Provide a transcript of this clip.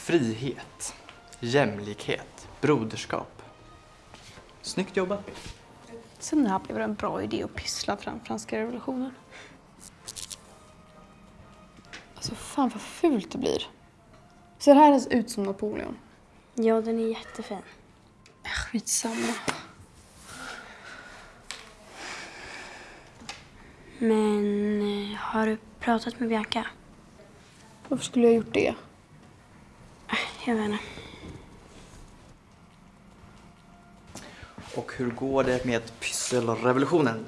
Frihet, jämlikhet, broderskap. Snyggt jobbat. Så när blev det en bra idé att pyssla fram franska revolutionen? Alltså fan vad fult det blir. Ser här ens ut som Napoleon? Ja, den är jättefin. Äh, Skitsamma. Men eh, har du pratat med Bianca? Varför skulle jag ha gjort det? Jag vet inte. Och hur går det med pysselrevolutionen?